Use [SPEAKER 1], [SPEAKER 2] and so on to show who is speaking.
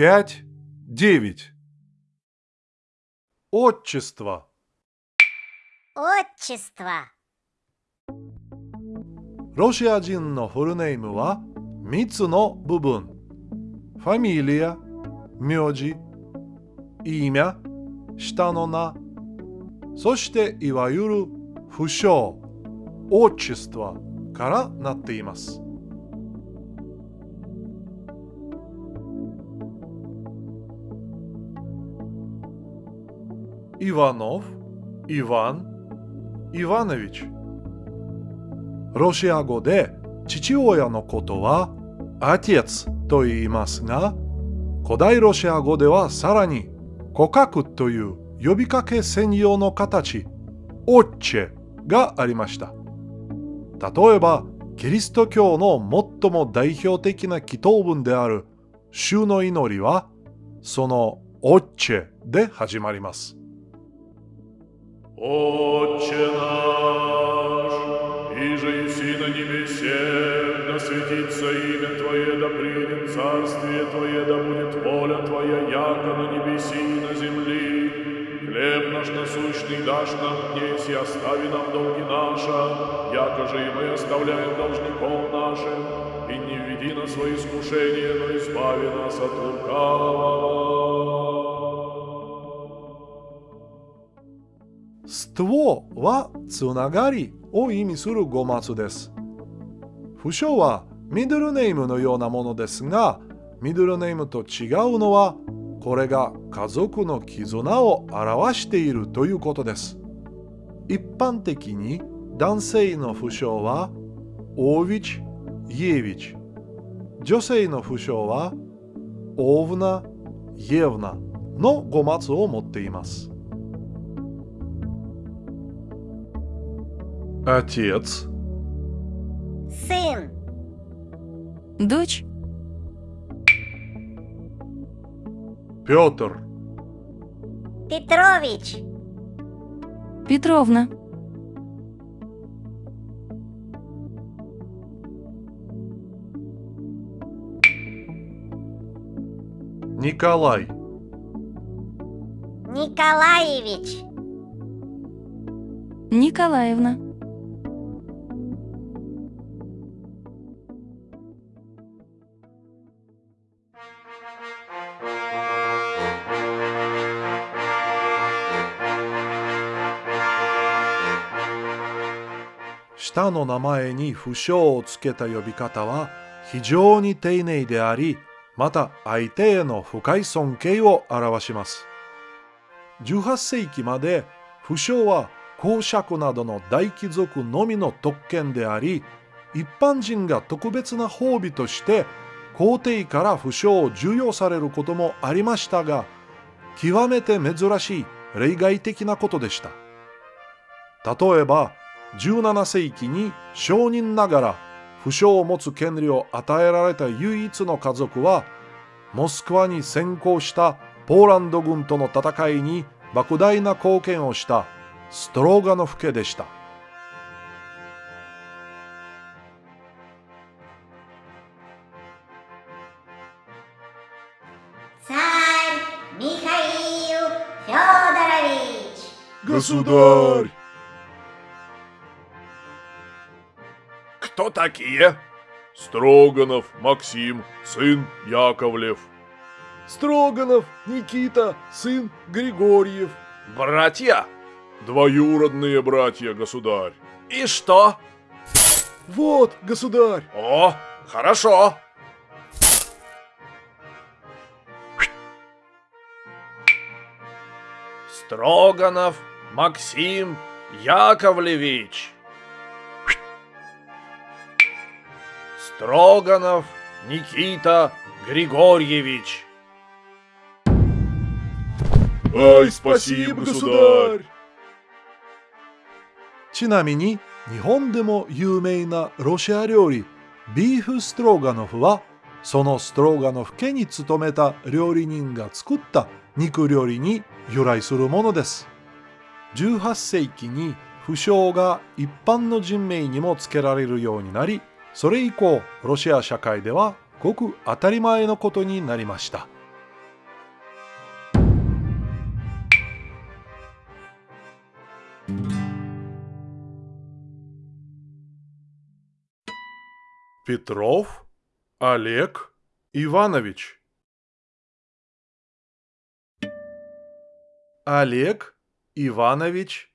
[SPEAKER 1] пять, девять. Отчество.
[SPEAKER 2] Отчество.
[SPEAKER 1] ロシア人のフルネームは3つの部分。ファミリア、名字、имя、下の名、そしていわゆる不詳、отчество からなっています。 イワノフ、イワン、イワネビチ。ロシア語で父親のことはアティエツと言いますが、古代ロシア語ではさらに告白という呼びかけ専用の形、オッチェがありました。例えば、キリスト教の最も代表的な祈祷文である主の祈りは、そのオッチェで始まります。
[SPEAKER 3] Отче наш, иже еси на небесе, да светится имя Твое, да придет царствие Твое, да будет воля Твоя, яко на небеси и на земли. Хлеб наш насущный дашь нам днесь, и остави нам долги наши, яко же и мы оставляем должников нашим, и не введи нас свои искушения, но избави нас от лукавого.
[SPEAKER 1] ストはつながりを意味する語末です。不詳はミドルネームのようなものですが、ミドルネームと違うのは、これが家族の絆を表しているということです。一般的に男性の不詳は、オービチ、イエビチ。女性の不詳は、オーブナ、イエブナの語末を持っています。Отец,
[SPEAKER 2] Сын.
[SPEAKER 4] Дочь.
[SPEAKER 1] Петр,
[SPEAKER 2] Петрович.
[SPEAKER 4] Петровна.
[SPEAKER 1] Николай,
[SPEAKER 2] Николаевич.
[SPEAKER 4] Николаевна.
[SPEAKER 1] «下の名前に不詳をつけた呼び方は非常に丁寧であり、また相手への深い尊敬を表します。18世紀まで不詳は公爵などの大貴族のみの特権であり、一般人が特別な褒美として皇帝から不詳を授与されることもありましたが、極めて珍しい例外的なことでした。例えば、17世紀に商人ながら不詳を持つ権利を与えられた唯一の家族は、モスクワに先行したポーランド軍との戦いに莫大な貢献をしたストロガノフ家でした。
[SPEAKER 2] Царь Михаил Федорович.
[SPEAKER 1] Государь!
[SPEAKER 3] Кто такие? Строганов Максим, сын Яковлев.
[SPEAKER 1] Строганов Никита, сын Григорьев.
[SPEAKER 3] Братья? Двоюродные братья, государь.
[SPEAKER 5] И что?
[SPEAKER 1] Вот, государь!
[SPEAKER 5] О, хорошо. Строганов Максим Яковлевич. Строганов Никита Григорьевич.
[SPEAKER 3] Ай, спасибо, государь.
[SPEAKER 1] ちなみに日本でも有名なロシア料理ビーフストロガノフはそのストロガノフ家に勤めた料理人が作った肉料理に由来するものです18世紀に不詳が一般の人名にも付けられるようになり それ以降ロシア社会ではごく当たり前のことになりました。ペトロフ、アレク、イワノヴィチアレク・イ Иванович